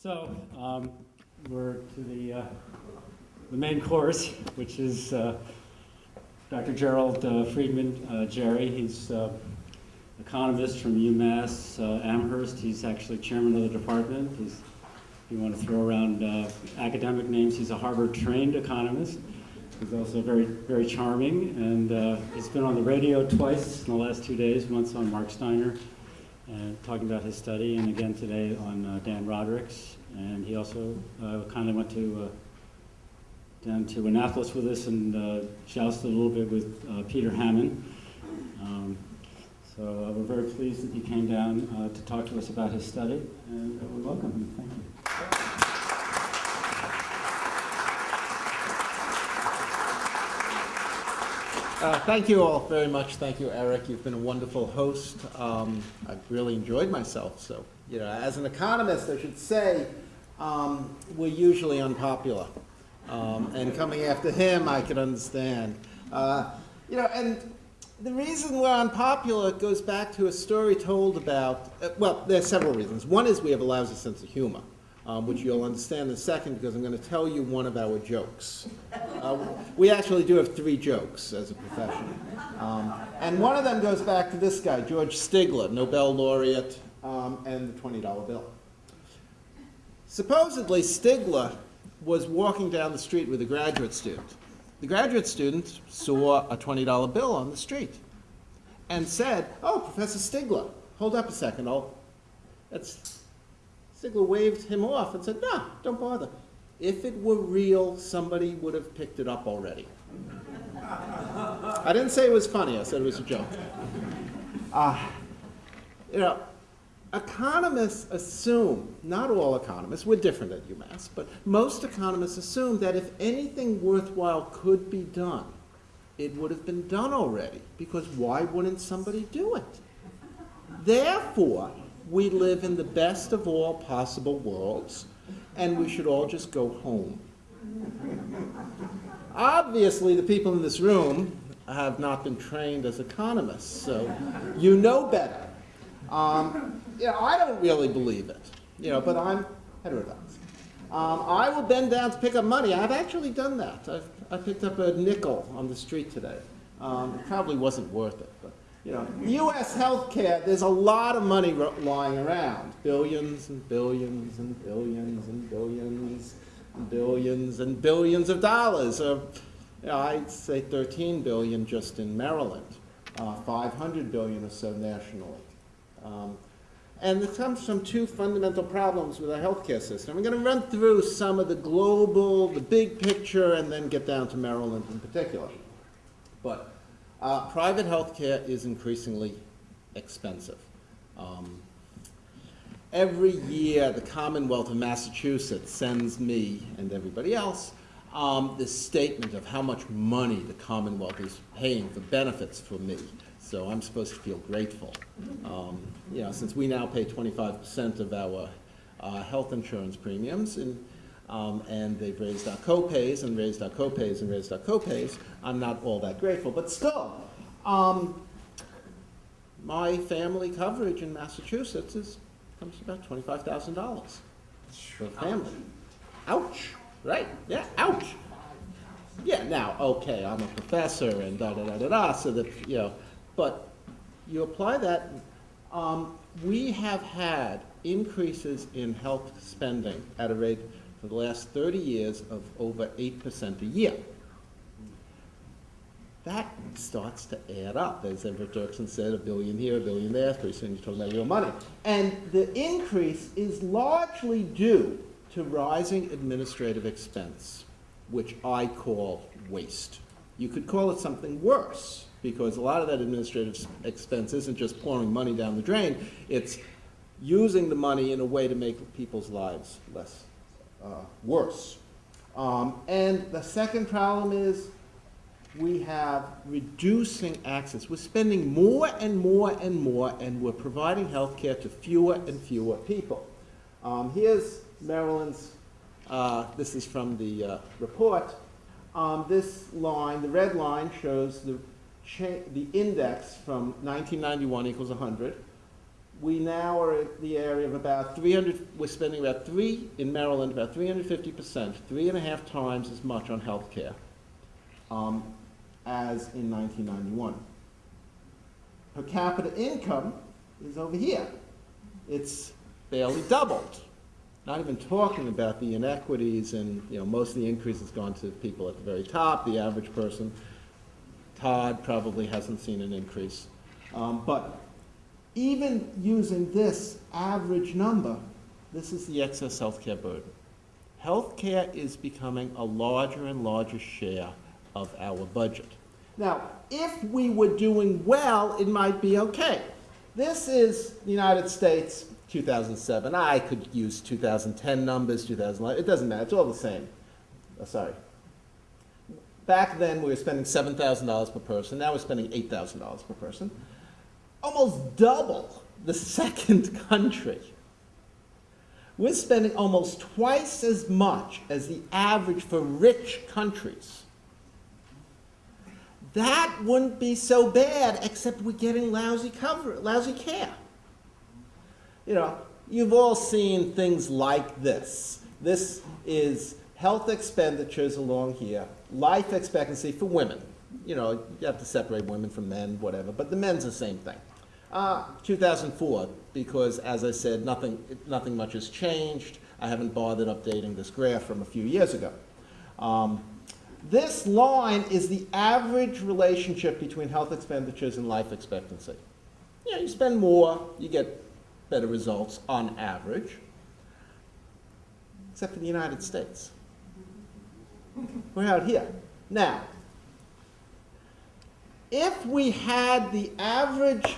So, um, we're to the, uh, the main course, which is uh, Dr. Gerald uh, Friedman, uh, Jerry. He's uh, economist from UMass uh, Amherst. He's actually chairman of the department. He's, if you want to throw around academic names, he's a Harvard-trained economist. He's also very, very charming, and he's been on the radio twice in the last two days, once on Marc Steiner, talking about his study, and again today on uh, Dan Rodricks'. And he also uh, kind of went to uh, down to Annapolis with us and uh, jousted a little bit with uh, Peter Hammen. Um, so uh, we're very pleased that he came down uh, to talk to us about his study, and uh, we welcome him. Thank you. Uh, Thank you all very much. Thank you, Eric. You've been a wonderful host. Um, I've really enjoyed myself. So, you know, as an economist, I should say, um, we're usually unpopular. Um, and coming after him, I can understand. Uh, you know, and the reason we're unpopular goes back to a story told about, uh, well, there are several reasons. One is we have a lousy sense of humor, um, which you'll understand in a second because I'm going to tell you one of our jokes. Uh, we actually do have three jokes as a profession. Um, and one of them goes back to this guy, George Stigler, Nobel laureate, um, and the $20 bill. Supposedly, Stigler was walking down the street with a graduate student. The graduate student saw a $20 bill on the street and said, Oh, Professor Stigler, hold up a second. I'll... That's... Stigler waved him off and said, No, don't bother. If it were real, somebody would have picked it up already. I didn't say it was funny, I said it was a joke. Uh, you know, economists assume, not all economists, we're different at UMass, but most economists assume that if anything worthwhile could be done, it would have been done already, because why wouldn't somebody do it? Therefore, we live in the best of all possible worlds, and we should all just go home. Obviously, the people in this room have not been trained as economists, so you know better. Um, I don't really believe it, you know, but I'm heterodox. Um, I will bend down to pick up money. I've actually done that. I've, I picked up a nickel on the street today. Um, it probably wasn't worth it, but you know, U.S. healthcare. There's a lot of money lying around, billions and billions and billions and billions and billions and billions of dollars. Uh, you know, I'd say 13 billion just in Maryland, uh, 500 billion or so nationally. Um, and it comes from two fundamental problems with our healthcare system. I'm going to run through some of the global, the big picture, and then get down to Maryland in particular. But uh, private healthcare is increasingly expensive. Um, every year, the Commonwealth of Massachusetts sends me and everybody else um, this statement of how much money the Commonwealth is paying for benefits for me. So I'm supposed to feel grateful. Um, you know, since we now pay 25% of our uh, health insurance premiums, and, um, and they've raised our copays and raised our copays and raised our copays, I'm not all that grateful. But still, um, my family coverage in Massachusetts is, comes to about $25,000 for a family. Ouch. Right, yeah, ouch. Yeah, now, okay, I'm a professor and da da da da da, so that, you know, but you apply that, um, we have had increases in health spending at a rate for the last 30 years of over 8% a year. That starts to add up. As Everett Dirksen said, a billion here, a billion there, pretty soon you're talking about real money. And the increase is largely due to rising administrative expense, which I call waste. You could call it something worse, because a lot of that administrative expense isn't just pouring money down the drain, it's using the money in a way to make people's lives less, uh, worse. Um, and the second problem is we have reducing access. We're spending more and more and more, and we're providing health care to fewer and fewer people. Um, here's Maryland's, uh, this is from the uh, report. Um, this line, the red line, shows the, the index from 1991 equals 100. We now are at the area of about 300, we're spending about three, in Maryland, about 350%, three and a half times as much on healthcare um, as in 1991. Per capita income is over here. It's barely doubled. Not even talking about the inequities and, you know, most of the increase has gone to people at the very top, the average person. Todd probably hasn't seen an increase. Um, but even using this average number, this is the excess healthcare burden. Healthcare is becoming a larger and larger share of our budget. Now, if we were doing well, it might be okay. This is the United States, 2007. I could use 2010 numbers, 2011. It doesn't matter. It's all the same. Oh, sorry. Back then, we were spending $7,000 per person. Now we're spending $8,000 per person. Almost double the second country. We're spending almost twice as much as the average for rich countries. That wouldn't be so bad, except we're getting lousy cover, lousy care. You know, you've all seen things like this. This is health expenditures along here, life expectancy for women. You know, you have to separate women from men, whatever, but the men's the same thing. Uh, 2004, because as I said, nothing, nothing much has changed. I haven't bothered updating this graph from a few years ago. Um, this line is the average relationship between health expenditures and life expectancy. You know, you spend more, you get better results on average, except for the United States. We're out here. Now, if we had the average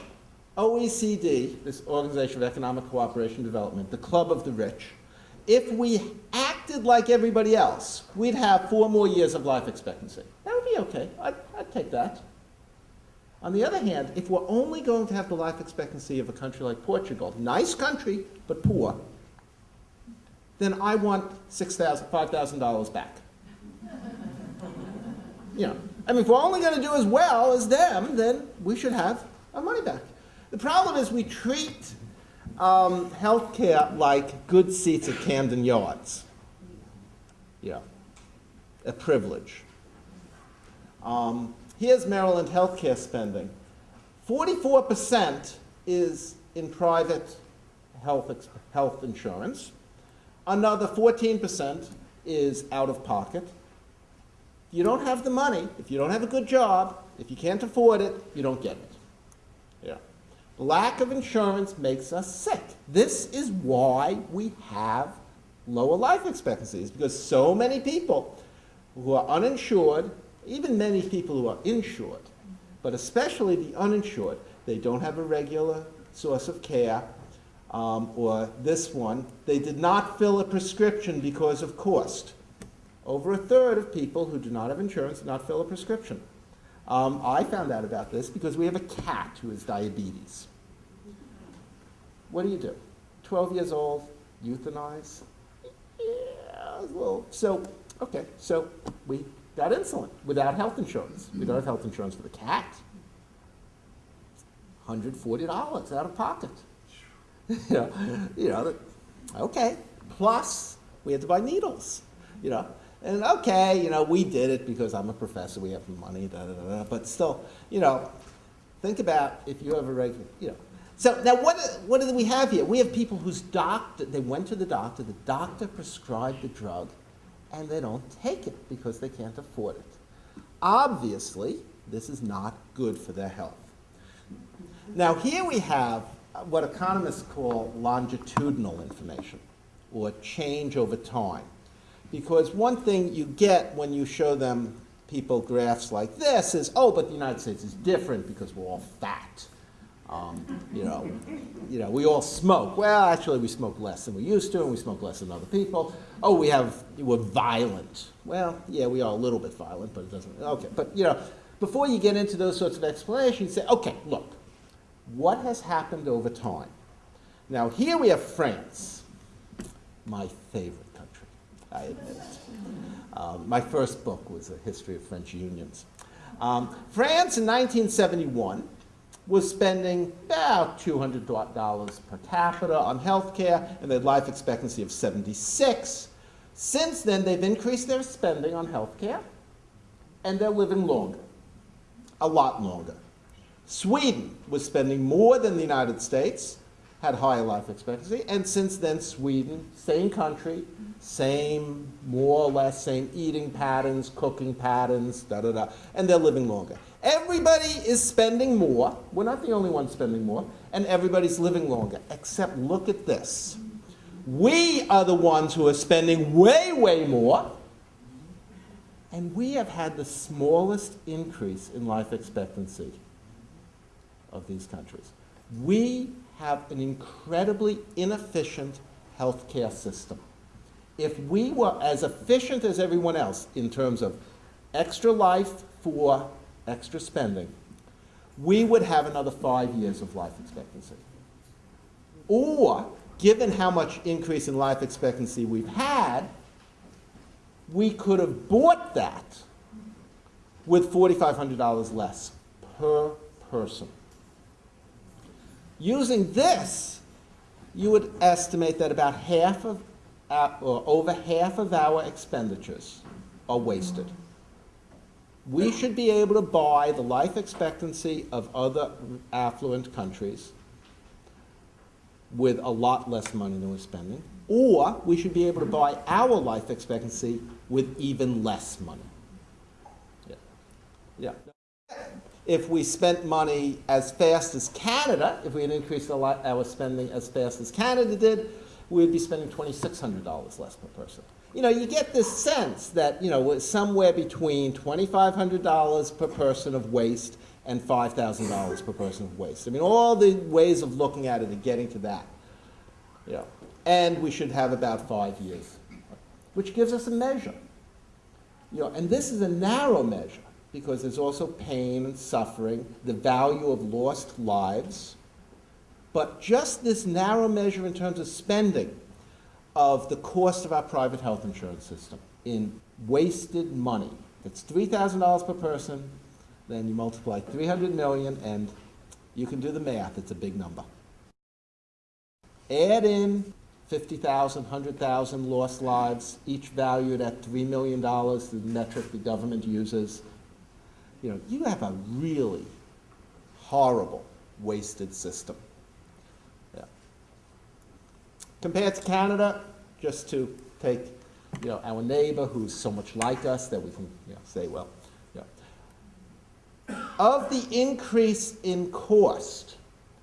OECD, this Organization of Economic Cooperation and Development, the club of the rich, if we acted like everybody else, we'd have four more years of life expectancy. That would be okay. I'd, I'd take that. On the other hand, if we're only going to have the life expectancy of a country like Portugal, nice country, but poor, then I want $6,000, $5,000 back. You know, I mean, if we're only going to do as well as them, then we should have our money back. The problem is we treat um, healthcare like good seats at Camden Yards. Yeah, a privilege. Um, here's Maryland healthcare spending. 44% is in private health, health insurance. Another 14% is out of pocket. You don't have the money, if you don't have a good job, if you can't afford it, you don't get it. Lack of insurance makes us sick. This is why we have lower life expectancies, because so many people who are uninsured, even many people who are insured, but especially the uninsured, they don't have a regular source of care, um, or this one, they did not fill a prescription because of cost. Over a third of people who do not have insurance did not fill a prescription. Um, I found out about this because we have a cat who has diabetes. What do you do? 12 years old, euthanize? Yeah, well, so, okay, so we got insulin without health insurance. We don't have health insurance for the cat. $140 out of pocket. you know, okay. Plus, we had to buy needles, you know. And okay, you know, we did it because I'm a professor, we have money, da, da, da, da. But still, you know, think about if you have a regular, you know. So now what, what do we have here? We have people whose doctor, they went to the doctor, the doctor prescribed the drug, and they don't take it because they can't afford it. Obviously, this is not good for their health. Now here we have what economists call longitudinal information, or change over time. Because one thing you get when you show them people graphs like this is, oh, but the United States is different because we're all fat. Um, you know, you know, we all smoke. Well, actually, we smoke less than we used to, and we smoke less than other people. Oh, we have we're violent. Well, yeah, we are a little bit violent, but it doesn't. Okay, but you know, before you get into those sorts of explanations, say, okay, look, what has happened over time? Now, here we have France, my favorite country. I admit it. Um, my first book was a history of French unions. Um, France in 1971 was spending about $200 per capita on health care, and they had life expectancy of 76. Since then, they've increased their spending on health care, and they're living longer, a lot longer. Sweden was spending more than the United States, had higher life expectancy, and since then, Sweden, same country, same, more or less, same eating patterns, cooking patterns, da da da, and they're living longer. Everybody is spending more. We're not the only ones spending more, and everybody's living longer. Except look at this. We are the ones who are spending way, way more, and we have had the smallest increase in life expectancy of these countries. We have an incredibly inefficient healthcare system. If we were as efficient as everyone else in terms of extra life for extra spending, we would have another five years of life expectancy. Or, given how much increase in life expectancy we've had, we could have bought that with $4,500 less per person. Using this, you would estimate that about half of, our, or over half of our expenditures are wasted. We should be able to buy the life expectancy of other affluent countries with a lot less money than we're spending, or we should be able to buy our life expectancy with even less money. Yeah. Yeah. If we spent money as fast as Canada, if we had increased our, spending as fast as Canada did, we'd be spending $2,600 less per person. You know, you get this sense that, you know, we're somewhere between $2,500 per person of waste and $5,000 per person of waste. I mean, all the ways of looking at it are getting to that. You know, and we should have about five years, which gives us a measure. You know, and this is a narrow measure because there's also pain and suffering, the value of lost lives. But just this narrow measure in terms of spending of the cost of our private health insurance system in wasted money. It's $3,000 per person, then you multiply 300 million, and you can do the math, it's a big number. Add in 50,000, 100,000 lost lives, each valued at $3 million, the metric the government uses. You know, you have a really horrible wasted system. Compared to Canada, just to take you know, our neighbor who's so much like us that we can you know, say, well, of the increase in cost,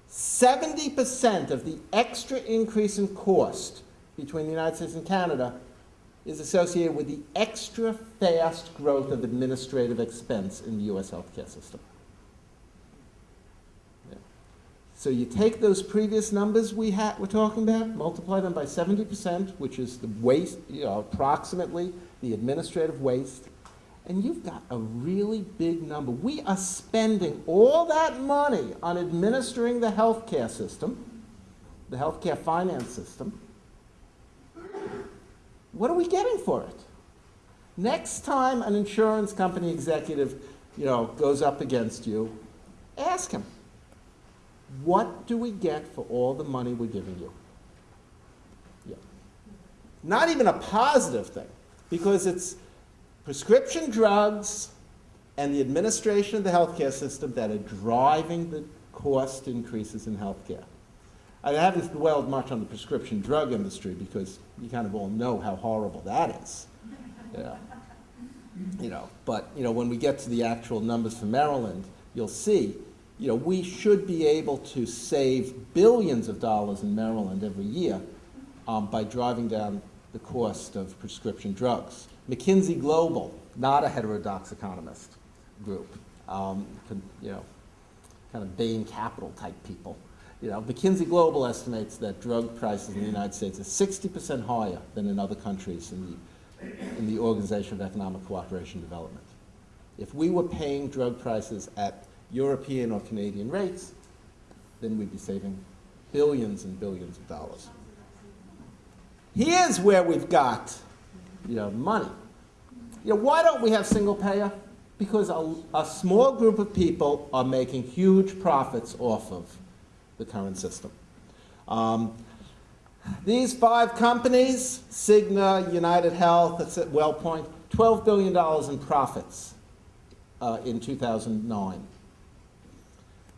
70% of the extra increase in cost between the United States and Canada is associated with the extra fast growth of administrative expense in the U.S. healthcare system. Yeah. So you take those previous numbers we had, we're talking about, multiply them by 70%, which is the waste, you know, approximately the administrative waste, and you've got a really big number. We are spending all that money on administering the healthcare system, the healthcare finance system, what are we getting for it? Next time an insurance company executive you know, goes up against you, ask him, what do we get for all the money we're giving you? Yeah. Not even a positive thing, because it's prescription drugs and the administration of the healthcare system that are driving the cost increases in healthcare. I haven't dwelled much on the prescription drug industry because you kind of all know how horrible that is. Yeah. You know, but you know, when we get to the actual numbers for Maryland, you'll see, you know, we should be able to save billions of dollars in Maryland every year um, by driving down the cost of prescription drugs. McKinsey Global, not a heterodox economist group, um, you know, kind of Bain Capital type people, you know, McKinsey Global estimates that drug prices in the United States are 60% higher than in other countries in the, in the Organization of Economic Cooperation and Development. If we were paying drug prices at European or Canadian rates, then we'd be saving billions and billions of dollars. Here's where we've got you know, money. You know, why don't we have single payer? Because a, a small group of people are making huge profits off of the current system. Um, these five companies, Cigna, United Health, that's at WellPoint, $12 billion in profits uh, in 2009.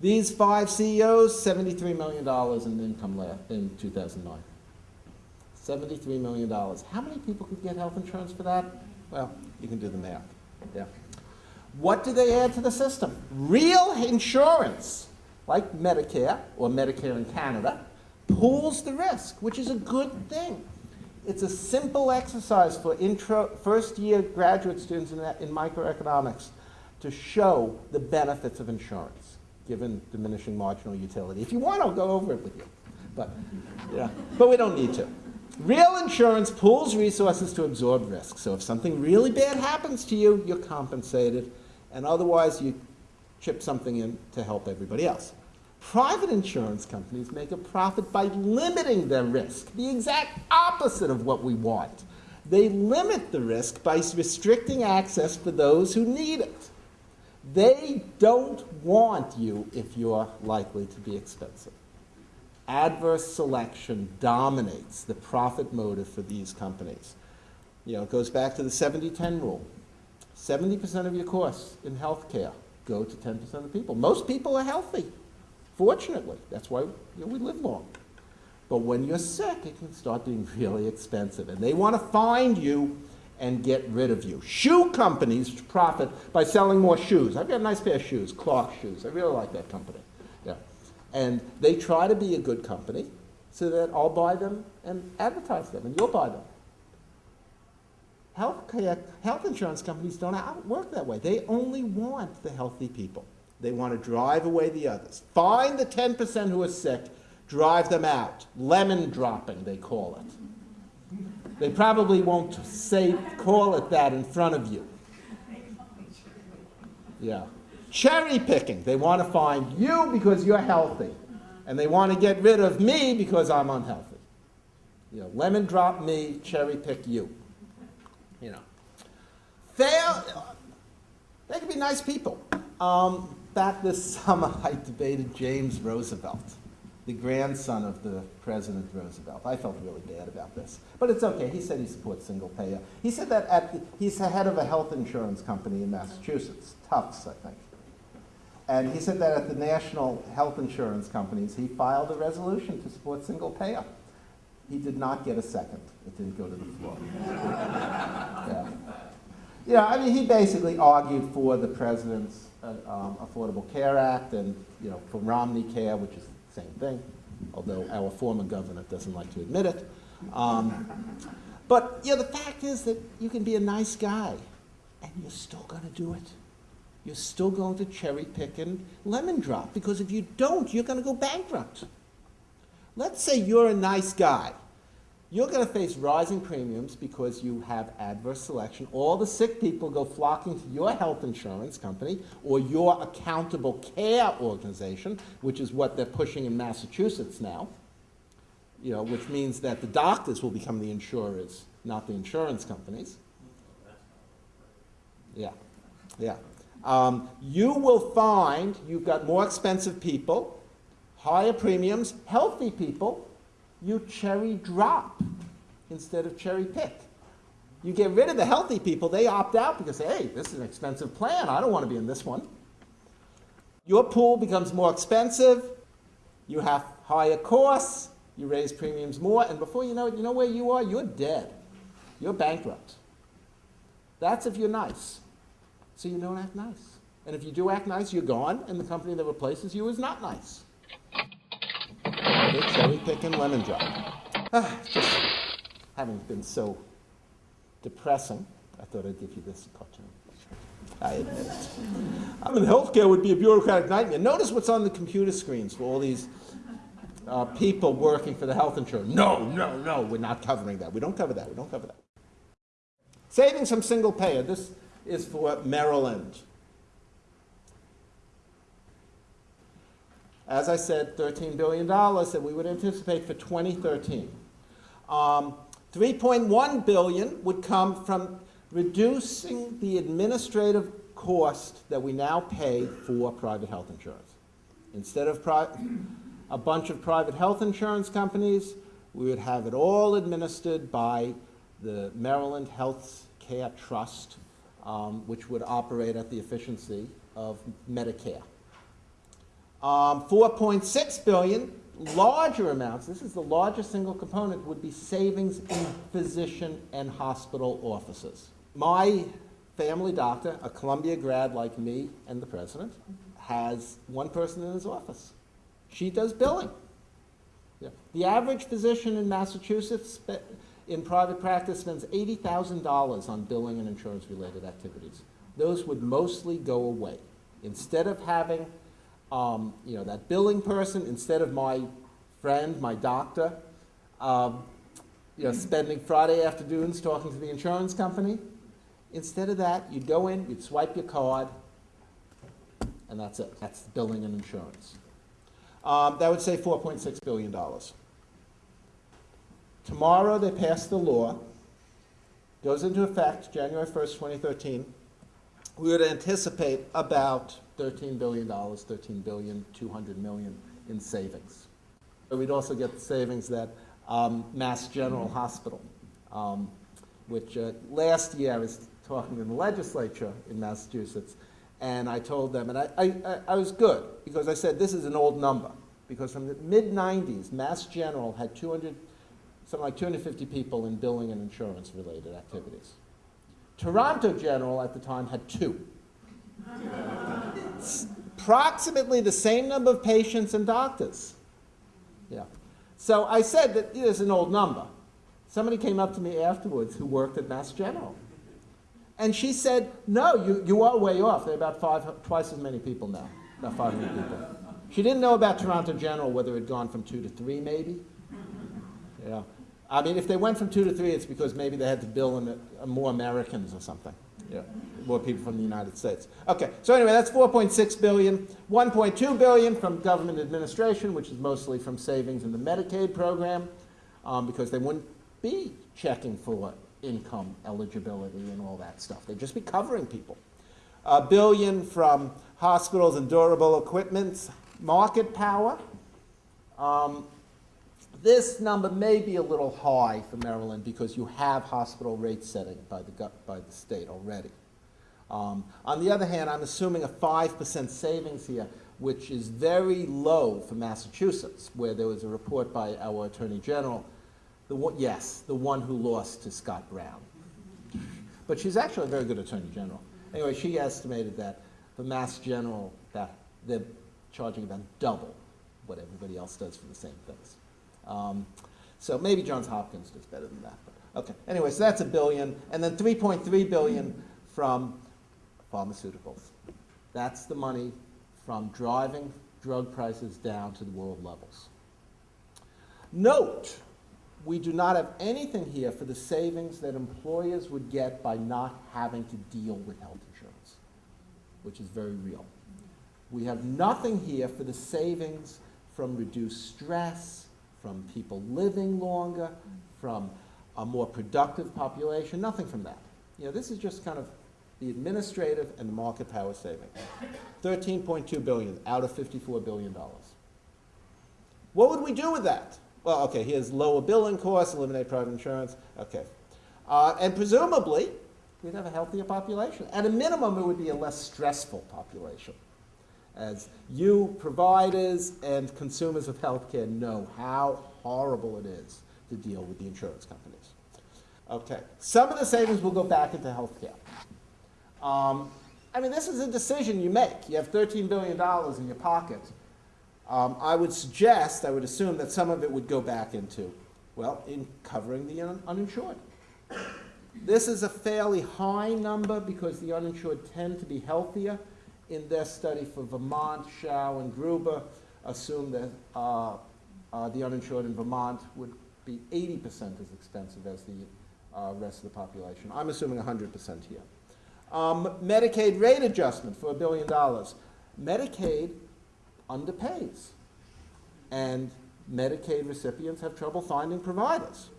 These five CEOs, $73 million in income left in 2009. $73 million. How many people could get health insurance for that? Well, you can do the math. Yeah. What do they add to the system? Real insurance, like Medicare or Medicare in Canada, pools the risk, which is a good thing. It's a simple exercise for intro, first-year graduate students in, in microeconomics to show the benefits of insurance, given diminishing marginal utility. If you want, I'll go over it with you. But, yeah, but we don't need to. Real insurance pools resources to absorb risk. So if something really bad happens to you, you're compensated, and otherwise you chip something in to help everybody else. Private insurance companies make a profit by limiting their risk, the exact opposite of what we want. They limit the risk by restricting access for those who need it. They don't want you if you're likely to be expensive. Adverse selection dominates the profit motive for these companies. You know, it goes back to the 70-10 rule. 70% of your costs in healthcare go to 10% of the people. Most people are healthy, fortunately. That's why you know, we live long. But when you're sick, it can start being really expensive. And they want to find you and get rid of you. Shoe companies profit by selling more shoes. I've got a nice pair of shoes, Clark shoes. I really like that company. Yeah. And they try to be a good company so that I'll buy them and advertise them, and you'll buy them. Health, health insurance companies don't work that way. They only want the healthy people. They want to drive away the others. Find the 10% who are sick, drive them out. Lemon dropping, they call it. They probably won't say, call it that in front of you. Yeah. Cherry picking. They want to find you because you're healthy. And they want to get rid of me because I'm unhealthy. You know, lemon drop me, cherry pick you. You know. Fail. They could be nice people. Um, back this summer, I debated James Roosevelt, the grandson of the President Roosevelt. I felt really bad about this, but it's okay. He said he supports single payer. He said that at the, he's the head of a health insurance company in Massachusetts, Tufts, I think. And he said that at the national health insurance companies, he filed a resolution to support single payer. He did not get a second. It didn't go to the floor. yeah. Yeah, I mean, he basically argued for the president's uh, um, Affordable Care Act and, you know, for Romney Care, which is same thing, although our former governor doesn't like to admit it. Um, but, know, the fact is that you can be a nice guy and you're still going to do it. You're still going to cherry pick and lemon drop because if you don't, you're going to go bankrupt. Let's say you're a nice guy. You're going to face rising premiums because you have adverse selection. All the sick people go flocking to your health insurance company or your accountable care organization, which is what they're pushing in Massachusetts now. You know, which means that the doctors will become the insurers, not the insurance companies. Yeah, yeah. Um, you will find you've got more expensive people, higher premiums, healthy people, you cherry drop instead of cherry pick. You get rid of the healthy people, they opt out because, hey, this is an expensive plan, I don't want to be in this one. Your pool becomes more expensive, you have higher costs, you raise premiums more, and before you know it, you know where you are? You're dead. You're bankrupt. That's if you're nice. So you don't act nice. And if you do act nice, you're gone, and the company that replaces you is not nice. Cherry pick and lemon drop. Ah, just having been so depressing, I thought I'd give you this cartoon. I admit it. I mean, healthcare would be a bureaucratic nightmare. Notice what's on the computer screens for all these uh, people working for the health insurer. No, no, no, we're not covering that. We don't cover that. We don't cover that. Savings from single payer. This is for Maryland. As I said, $13 billion that we would anticipate for 2013. Um, 3.1 billion would come from reducing the administrative cost that we now pay for private health insurance. Instead of a bunch of private health insurance companies, we would have it all administered by the Maryland Health Care Trust, um, which would operate at the efficiency of Medicare. Um, 4.6 billion, larger amounts, this is the largest single component, would be savings in physician and hospital offices. My family doctor, a Columbia grad like me and the president, has one person in his office. She does billing. Yeah. The average physician in Massachusetts in private practice spends $80,000 on billing and insurance-related activities. Those would mostly go away. Instead of having, um, you know, that billing person, instead of my friend, my doctor, um, you know, spending Friday afternoons talking to the insurance company, instead of that, you'd go in, you'd swipe your card, and that's it. That's billing and insurance. Um, that would save $4.6 billion. Tomorrow, they pass the law, goes into effect January 1st, 2013. We would anticipate about $13 billion, $13 billion, 200 million in savings. But We'd also get the savings that um, Mass General Hospital, um, which uh, last year I was talking in the legislature in Massachusetts, and I told them, and I, I, I- was good, because I said, this is an old number. Because from the mid-nineties, Mass General had 200, something like 250 people in billing and insurance-related activities. Toronto General at the time had two. It's Approximately the same number of patients and doctors. Yeah. So I said that it is an old number. Somebody came up to me afterwards who worked at Mass General. And she said, no, you, you are way off. There are about five, twice as many people now, about 500 people. She didn't know about Toronto General, whether it had gone from two to three, maybe. Yeah. I mean, if they went from two to three, it's because maybe they had to bill in, more Americans or something. Yeah, more people from the United States. Okay, so anyway, that's 4.6 billion. 1.2 billion from government administration, which is mostly from savings in the Medicaid program, um, because they wouldn't be checking for income eligibility and all that stuff. They'd just be covering people. A billion from hospitals and durable equipment, market power. Um, this number may be a little high for Maryland because you have hospital rate setting by the, by the state already. Um, on the other hand, I'm assuming a 5% savings here, which is very low for Massachusetts, where there was a report by our Attorney General, the one, yes, the one who lost to Scott Brown. But she's actually a very good Attorney General. Anyway, she estimated that for Mass General, that they're charging about double what everybody else does for the same things. Um, so maybe Johns Hopkins does better than that. But, okay. Anyway, so that's a billion, and then 3.3 billion from pharmaceuticals. That's the money from driving drug prices down to the world levels. Note, we do not have anything here for the savings that employers would get by not having to deal with health insurance, which is very real. We have nothing here for the savings from reduced stress, from people living longer, from a more productive population, nothing from that. You know, this is just kind of the administrative and the market power savings. 13.2 billion out of 54 billion dollars. What would we do with that? Well, okay, here's lower billing costs, eliminate private insurance, okay. Uh, and presumably, we'd have a healthier population. At a minimum, it would be a less stressful population. As you providers and consumers of healthcare know how horrible it is to deal with the insurance companies. Okay, some of the savings will go back into healthcare. Um, I mean, this is a decision you make. You have $13 billion in your pocket. Um, I would suggest, I would assume that some of it would go back into, well, in covering the un- uninsured. This is a fairly high number because the uninsured tend to be healthier. In their study for Vermont, Hsiao and Gruber assumed that uh, uh, the uninsured in Vermont would be 80% as expensive as the uh, rest of the population. I'm assuming 100% here. Um, Medicaid rate adjustment for a billion dollars. Medicaid underpays, and Medicaid recipients have trouble finding providers.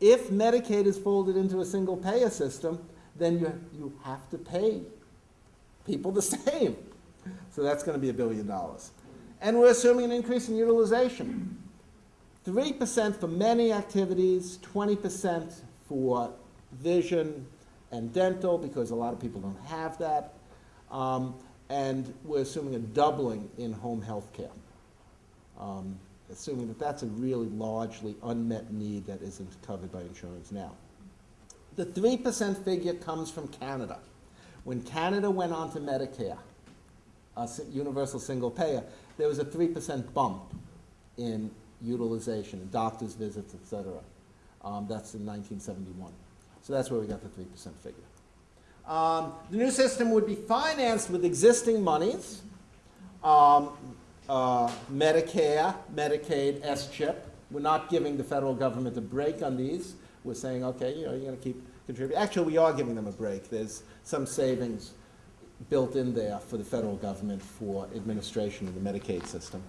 If Medicaid is folded into a single payer system, then you, you have to pay people the same. So that's going to be a billion dollars. And we're assuming an increase in utilization. 3% for many activities, 20% for vision and dental, because a lot of people don't have that. Um, and we're assuming a doubling in home health care. Um, assuming that that's a really largely unmet need that isn't covered by insurance now. The 3% figure comes from Canada. When Canada went on to Medicare, a universal single payer, there was a 3% bump in utilization, doctor's visits, et cetera. Um, that's in 1971. So that's where we got the 3% figure. Um, the new system would be financed with existing monies, um, uh, Medicare, Medicaid, S-chip. We're not giving the federal government a break on these. We're saying, okay, you know, you're going to keep contributing. Actually, we are giving them a break. There's some savings built in there for the federal government for administration of the Medicaid system.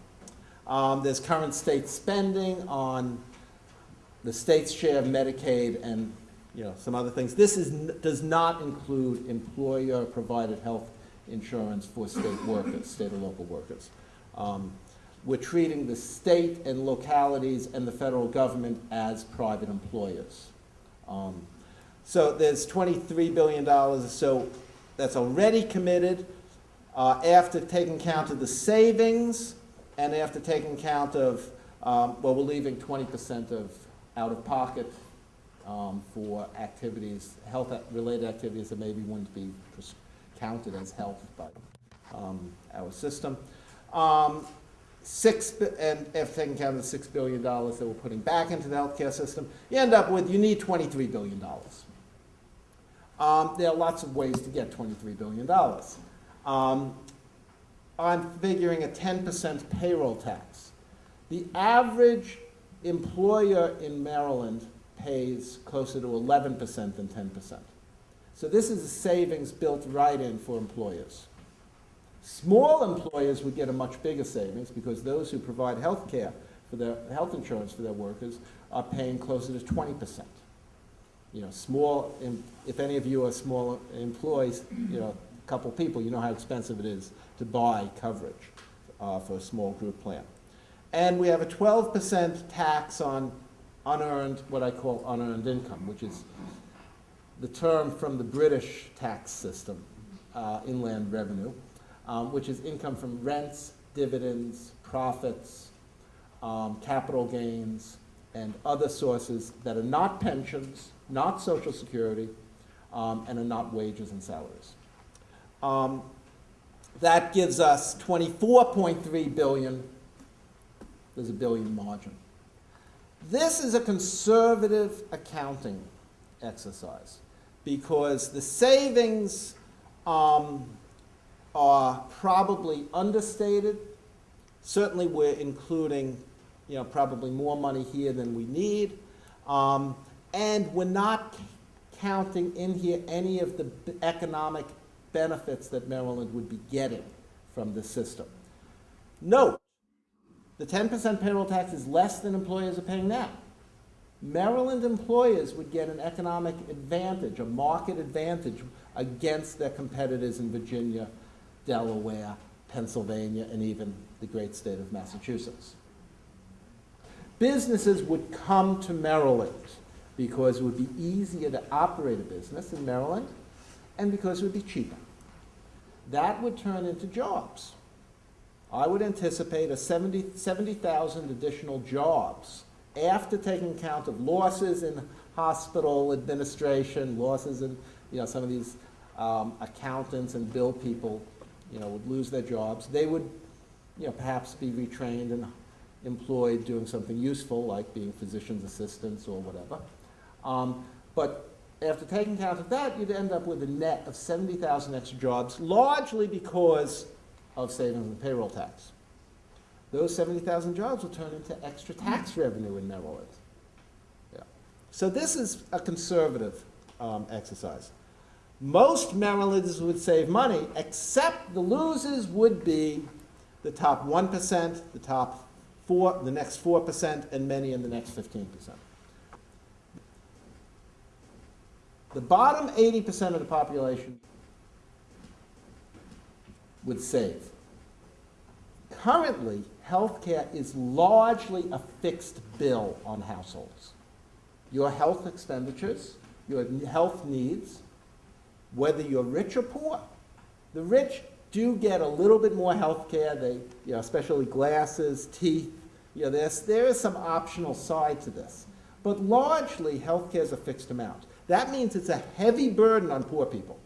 Um, there's current state spending on the state's share of Medicaid and, you know, some other things. This is, does not include employer-provided health insurance for state workers, state or local workers. Um, We're treating the state and localities and the federal government as private employers. Um, So there's twenty-three billion dollars or so that's already committed, uh, after taking count of the savings and after taking count of, um, well, we're leaving twenty percent of out-of-pocket um, for activities, health-related activities that maybe wouldn't be counted as health by um, our system. Um, Six, and after taking count of the six billion dollars that we're putting back into the healthcare system, you end up with, you need twenty-three billion dollars. Um, there are lots of ways to get twenty-three billion dollars. Um, I'm figuring a ten percent payroll tax. The average employer in Maryland pays closer to eleven percent than ten percent. So this is a savings built right in for employers. Small employers would get a much bigger savings because those who provide health care for their, health insurance for their workers are paying closer to twenty percent. You know, small, if any of you are small employees, you know, a couple people, you know how expensive it is to buy coverage uh, for a small group plan. And we have a twelve percent tax on unearned, what I call unearned income, which is the term from the British tax system, uh, inland revenue, um, which is income from rents, dividends, profits, um, capital gains, and other sources that are not pensions, not social security, um, and are not wages and salaries. Um, that gives us 24.3 billion. There's a billion margin. This is a conservative accounting exercise because the savings um, are probably understated. Certainly, we're including, you know, probably more money here than we need. Um, and we're not counting in here any of the economic benefits that Maryland would be getting from the system. Note, the 10% payroll tax is less than employers are paying now. Maryland employers would get an economic advantage, a market advantage against their competitors in Virginia, Delaware, Pennsylvania, and even the great state of Massachusetts. Businesses would come to Maryland because it would be easier to operate a business in Maryland and because it would be cheaper. That would turn into jobs. I would anticipate a 70 70,000 additional jobs after taking account of losses in hospital administration, losses in, you know, some of these um, accountants and bill people, you know, would lose their jobs. They would, you know, perhaps be retrained and employed doing something useful, like being physician's assistants or whatever. Um, But after taking account of that, you'd end up with a net of 70,000 extra jobs, largely because of savings in payroll tax. Those 70,000 jobs will turn into extra tax revenue in Maryland. Yeah. So this is a conservative um, exercise. Most Marylanders would save money, except the losers would be the top 1%, the top four, the next 4%, and many in the next 15%. The bottom 80% of the population would save. Currently, healthcare is largely a fixed bill on households. Your health expenditures, your health needs, whether you're rich or poor. The rich do get a little bit more health care, they, you know, especially glasses, teeth, you know, there's, there is some optional side to this. But largely, health care is a fixed amount. That means it's a heavy burden on poor people.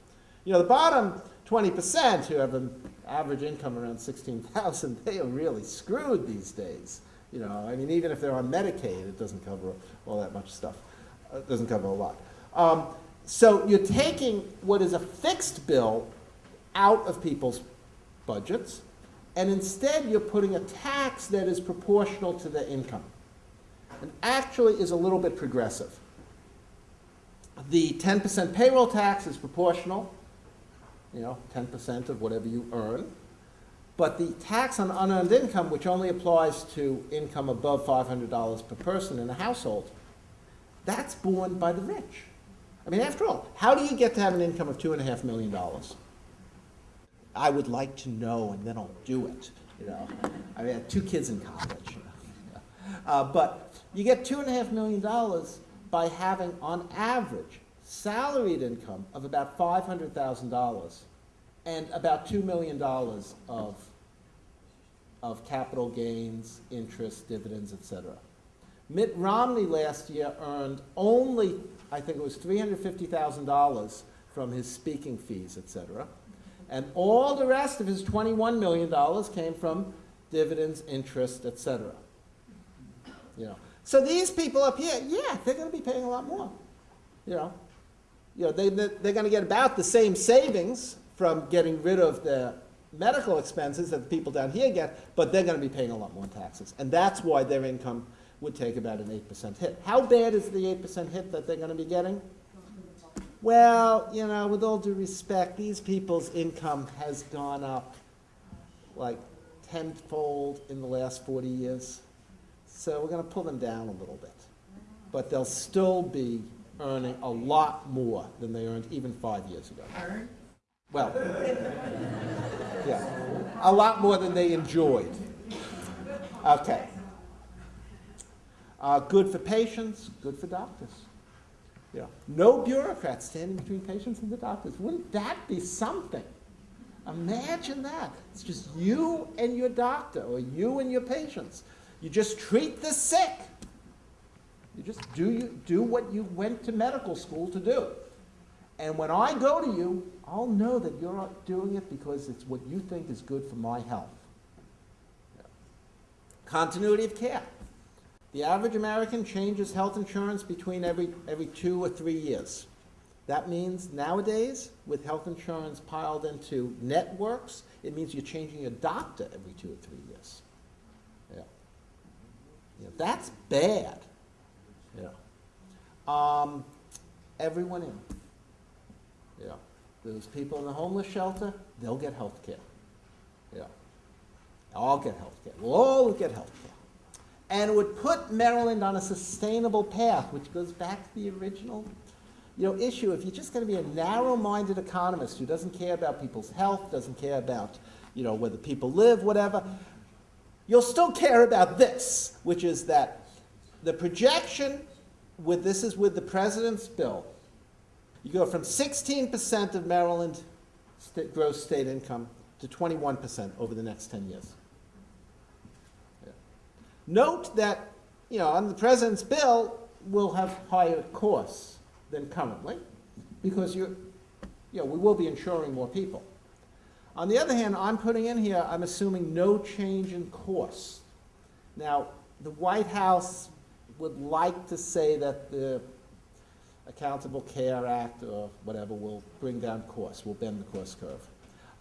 You know, the bottom 20% who have an average income around 16,000, they are really screwed these days. You know, I mean, even if they're on Medicaid, it doesn't cover all that much stuff. It doesn't cover a lot. Um, so you're taking what is a fixed bill out of people's budgets, and instead you're putting a tax that is proportional to their income, and actually is a little bit progressive. The 10% payroll tax is proportional, you know, 10% of whatever you earn. But the tax on unearned income, which only applies to income above $500 per person in a household, that's borne by the rich. I mean, after all, how do you get to have an income of $2.5 million? I would like to know, and then I'll do it, you know. I mean, I have two kids in college. Uh, but you get $2.5 million by having, on average, salaried income of about $500,000 and about $2 million of, of capital gains, interest, dividends, etc. Mitt Romney last year earned only, I think it was $350,000 from his speaking fees, etc. And all the rest of his $21 million came from dividends, interest, etc. You know, so these people up here, yeah, they're going to be paying a lot more. You know, you know they, they're going to get about the same savings from getting rid of the medical expenses that the people down here get, but they're going to be paying a lot more taxes. And that's why their income would take about an 8% hit. How bad is the 8% hit that they're going to be getting? Well, you know, with all due respect, these people's income has gone up like tenfold in the last 40 years. So we're going to pull them down a little bit. But they'll still be earning a lot more than they earned even five years ago. Well, yeah, a lot more than they enjoyed. Okay. Uh, good for patients, good for doctors. Yeah. No bureaucrats standing between patients and the doctors. Wouldn't that be something? Imagine that. It's just you and your doctor, or you and your patients. You just treat the sick. You just do, you, do what you went to medical school to do. And when I go to you, I'll know that you're not doing it because it's what you think is good for my health. Continuity of care. The average American changes health insurance between every, every two or three years. That means nowadays, with health insurance piled into networks, it means you're changing your doctor every two or three years. Yeah. yeah that's bad. Yeah. Um, everyone in. Yeah. Those people in the homeless shelter, they'll get health care. Yeah. I'll get health care. We'll all get health care and would put Maryland on a sustainable path, which goes back to the original you know, issue. If you're just going to be a narrow-minded economist who doesn't care about people's health, doesn't care about you know, whether people live, whatever, you'll still care about this, which is that the projection with this is with the president's bill. You go from 16% of Maryland st gross state income to 21% over the next 10 years. Note that, you know, on the president's bill, we'll have higher costs than currently because you're, you know, we will be insuring more people. On the other hand, I'm putting in here, I'm assuming no change in costs. Now, the White House would like to say that the Accountable Care Act or whatever will bring down costs, will bend the cost curve.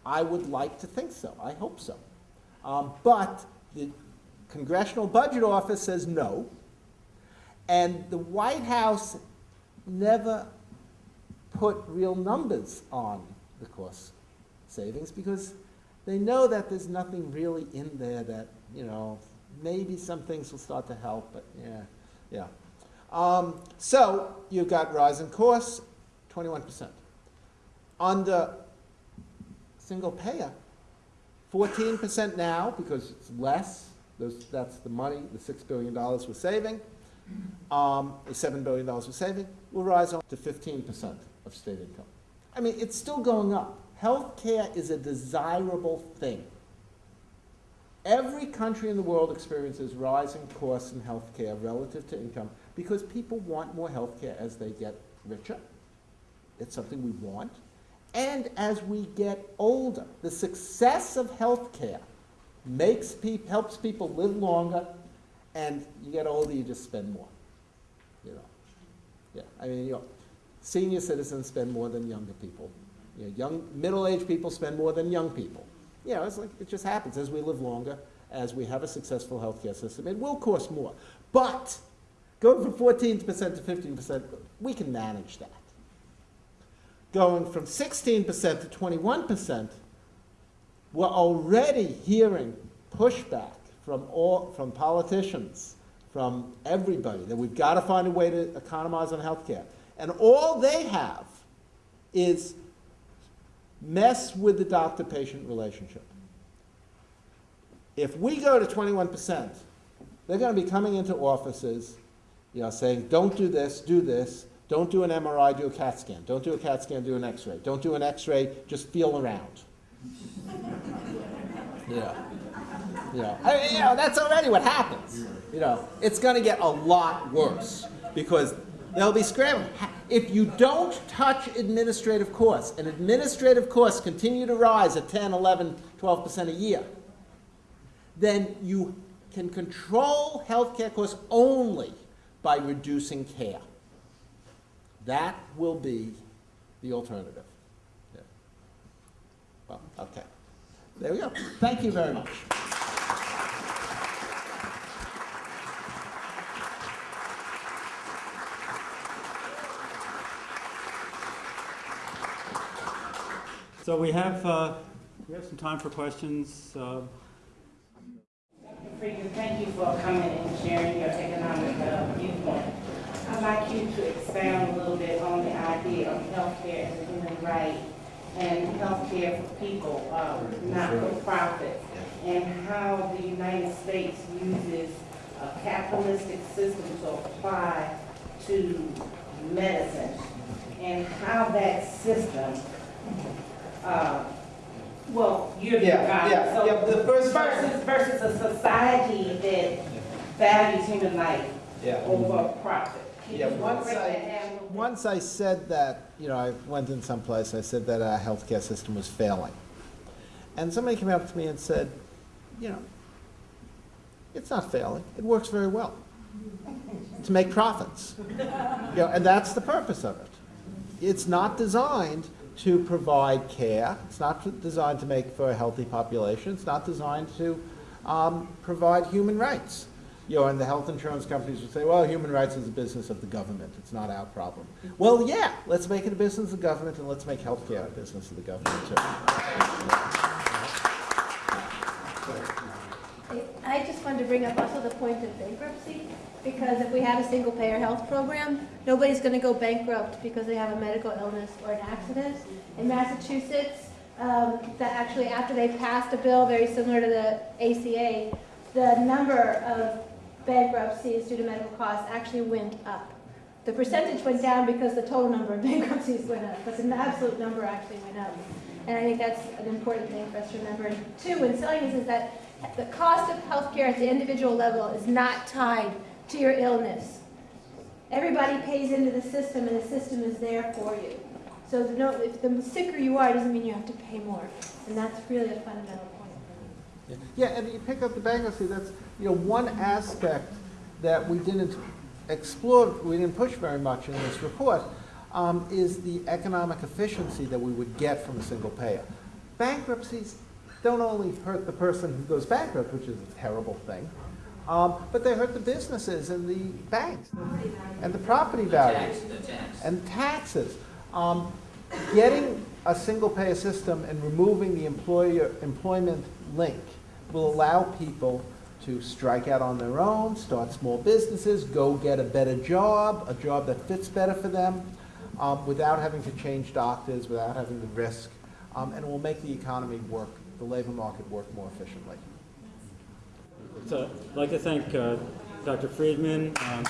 I would like to think so. I hope so. Um, but the Congressional Budget Office says no. And the White House never put real numbers on the cost savings because they know that there's nothing really in there that, you know, maybe some things will start to help, but yeah, yeah. Um, so you've got rising costs, 21%. On the single payer, Fourteen percent now, because it's less, those, that's the money, the six billion dollars we're saving, um, the seven billion dollars we're saving, will rise on to fifteen percent of state income. I mean, it's still going up. Healthcare is a desirable thing. Every country in the world experiences rising costs in healthcare relative to income because people want more healthcare as they get richer. It's something we want. And as we get older, the success of healthcare makes peop helps people live longer, and you get older, you just spend more. You know, yeah. I mean, you know, senior citizens spend more than younger people. You know, young, middle-aged people spend more than young people. You know, it's like it just happens as we live longer, as we have a successful healthcare system. It will cost more, but going from 14% to 15%, we can manage that going from 16% to 21%, we're already hearing pushback from all, from politicians, from everybody, that we've got to find a way to economize on healthcare. And all they have is mess with the doctor-patient relationship. If we go to 21%, they're going to be coming into offices, you know, saying, don't do this, do this, don't do an MRI, do a CAT scan. Don't do a CAT scan, do an X-ray. Don't do an X-ray, just feel around. Yeah. Yeah. I mean, you know, that's already what happens. You know, it's going to get a lot worse because they'll be scrambling. If you don't touch administrative costs, and administrative costs continue to rise at 10, 11, 12% a year, then you can control healthcare costs only by reducing care. That will be the alternative. Yeah. Well, okay. There we go. Thank you very much. So we have, uh, we have some time for questions. Uh, Dr. Thank you for coming and sharing your economic uh, viewpoint. I'd like you to expound a little bit on the idea of healthcare as a human right and healthcare for people, uh, not for profit, and how the United States uses a capitalistic system to apply to medicine, and how that system, uh, well, you're the Yeah, guy, yeah, so yeah, the first- versus versus a society that values human life Yeah. over profit. Yeah, once I- that down a little bit? Once I said that, you know, I went in some someplace, I said that our healthcare system was failing. And somebody came up to me and said, you know, it's not failing, it works very well. To make profits. You know, and that's the purpose of it. It's not designed to provide care, it's not designed to make for a healthy population, it's not designed to um, provide human rights. You know, and the health insurance companies would say, well, human rights is a business of the government, it's not our problem. Well, yeah, let's make it a business of the government and let's make healthcare a business of the government too. I just wanted to bring up also the point of bankruptcy, because if we have a single-payer health program, nobody's going to go bankrupt because they have a medical illness or an accident. In Massachusetts, um, that actually after they passed a bill very similar to the ACA, the number of bankruptcies due to medical costs actually went up. The percentage went down because the total number of bankruptcies went up, but the absolute number actually went up. And I think that's an important thing for us to remember. And two, in selling this, is that the cost of healthcare at the individual level is not tied to your illness. Everybody pays into the system, and the system is there for you. So the no, if the sicker you are, doesn't mean you have to pay more. And that's really a fundamental point. Yeah. Yeah, and you pick up the bankruptcy, that's, you know, one aspect that we didn't explore, we didn't push very much in this report, um, is the economic efficiency that we would get from a single payer. Bankruptcies don't only hurt the person who goes bankrupt, which is a terrible thing, um, but they hurt the businesses and the banks and the property values and taxes. Um, getting a single payer system and removing the employer employment link will allow people to strike out on their own, start small businesses, go get a better job, a job that fits better for them, um, without having to change doctors, without having to risk, um, and it will make the economy work the labor market work more efficiently. So I'd like to thank uh, Dr. Friedman, um,